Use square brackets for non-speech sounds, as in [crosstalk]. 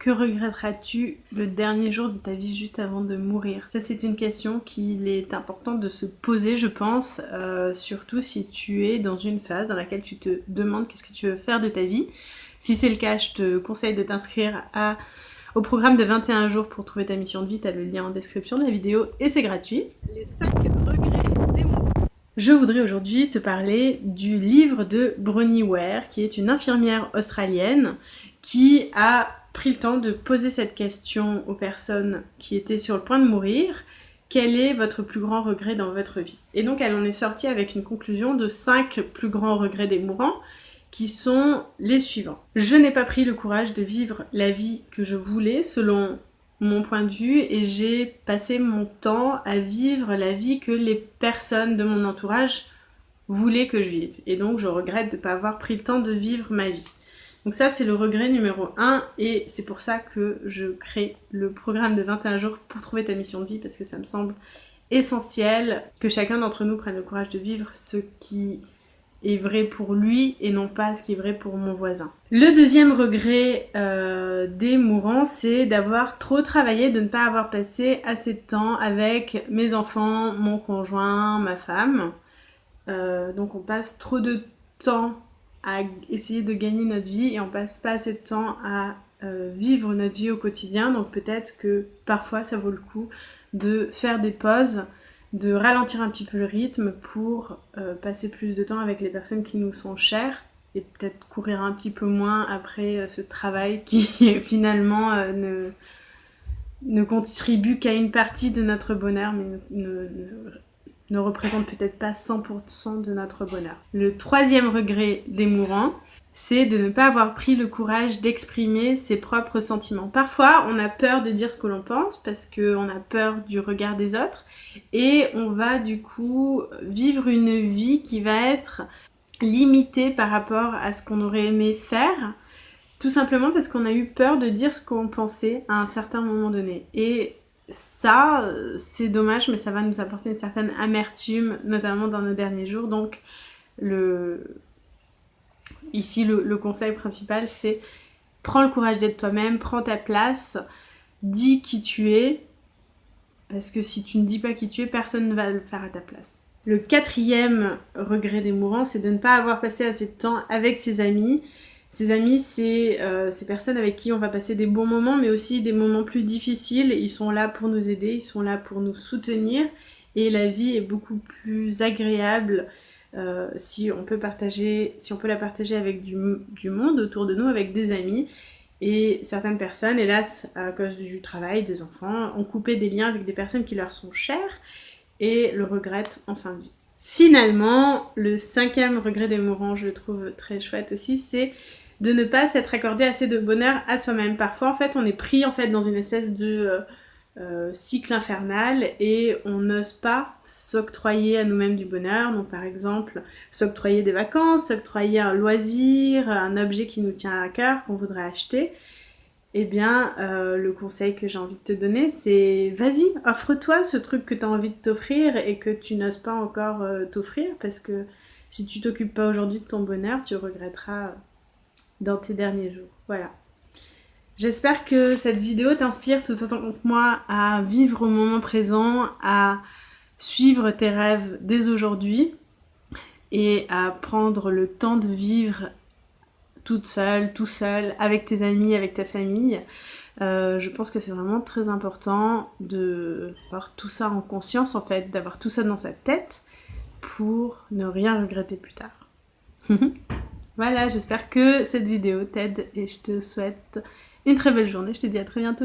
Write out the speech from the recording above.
Que regretteras-tu le dernier jour de ta vie juste avant de mourir? Ça c'est une question qu'il est important de se poser je pense, euh, surtout si tu es dans une phase dans laquelle tu te demandes qu'est-ce que tu veux faire de ta vie. Si c'est le cas, je te conseille de t'inscrire au programme de 21 jours pour trouver ta mission de vie, tu as le lien en description de la vidéo et c'est gratuit. Les 5 regrets des mots. Je voudrais aujourd'hui te parler du livre de Bronnie Ware, qui est une infirmière australienne qui a pris le temps de poser cette question aux personnes qui étaient sur le point de mourir. Quel est votre plus grand regret dans votre vie? Et donc elle en est sortie avec une conclusion de 5 plus grands regrets des mourants qui sont les suivants. Je n'ai pas pris le courage de vivre la vie que je voulais selon mon point de vue et j'ai passé mon temps à vivre la vie que les personnes de mon entourage voulaient que je vive. Et donc je regrette de ne pas avoir pris le temps de vivre ma vie. Donc ça c'est le regret numéro 1 et c'est pour ça que je crée le programme de 21 jours pour trouver ta mission de vie parce que ça me semble essentiel que chacun d'entre nous prenne le courage de vivre ce qui est vrai pour lui et non pas ce qui est vrai pour mon voisin. Le deuxième regret euh, des mourants, c'est d'avoir trop travaillé, de ne pas avoir passé assez de temps avec mes enfants, mon conjoint, ma femme. Euh, donc on passe trop de temps à essayer de gagner notre vie et on passe pas assez de temps à euh, vivre notre vie au quotidien. Donc peut-être que parfois ça vaut le coup de faire des pauses, de ralentir un petit peu le rythme pour euh, passer plus de temps avec les personnes qui nous sont chères et peut-être courir un petit peu moins après euh, ce travail qui [laughs] finalement ne, ne contribue qu'à une partie de notre bonheur mais ne représente peut-être pas 100% de notre bonheur. Le troisième regret des mourants, c'est de ne pas avoir pris le courage d'exprimer ses propres sentiments. Parfois, on a peur de dire ce que l'on pense parce qu'on a peur du regard des autres et on va du coup vivre une vie qui va être limitée par rapport à ce qu'on aurait aimé faire tout simplement parce qu'on a eu peur de dire ce qu'on pensait à un certain moment donné. Et ça, c'est dommage, mais ça va nous apporter une certaine amertume, notamment dans nos derniers jours. Donc, le... ici, le, conseil principal, c'est prends le courage d'être toi-même, prends ta place, dis qui tu es, parce que si tu ne dis pas qui tu es, personne ne va le faire à ta place. Le quatrième regret des mourants, c'est de ne pas avoir passé assez de temps avec ses amis ces amis, c'est euh, ces personnes avec qui on va passer des bons moments, mais aussi des moments plus difficiles. Ils sont là pour nous aider, ils sont là pour nous soutenir. Et la vie est beaucoup plus agréable euh, si on peut partager, si on peut la partager avec du, du, monde autour de nous, avec des amis. Et certaines personnes, hélas, à cause du travail, des enfants, ont coupé des liens avec des personnes qui leur sont chères et le regrettent en fin de vie. Finalement, le cinquième regret des mourants, je le trouve très chouette aussi, c'est de ne pas s'être accordé assez de bonheur à soi-même. Parfois, en fait, on est pris en fait dans une espèce de euh, euh, cycle infernal et on n'ose pas s'octroyer à nous-mêmes du bonheur. Donc, par exemple, s'octroyer des vacances, s'octroyer un loisir, un objet qui nous tient à cœur, qu'on voudrait acheter. Eh bien, euh, le conseil que j'ai envie de te donner, c'est vas-y, offre-toi ce truc que tu as envie de t'offrir et que tu n'oses pas encore t'offrir parce que si tu t'occupes pas aujourd'hui de ton bonheur, tu regretteras dans tes derniers jours. Voilà. J'espère que cette vidéo t'inspire tout autant que moi à vivre au moment présent, à suivre tes rêves dès aujourd'hui et à prendre le temps de vivre toute seule, tout seul, avec tes amis, avec ta famille. Euh, je pense que c'est vraiment très important d'avoir tout ça en conscience en fait, d'avoir tout ça dans sa tête pour ne rien regretter plus tard. [laughs] Voilà, j'espère que cette vidéo t'aide et je te souhaite une très belle journée. Je te dis à très bientôt.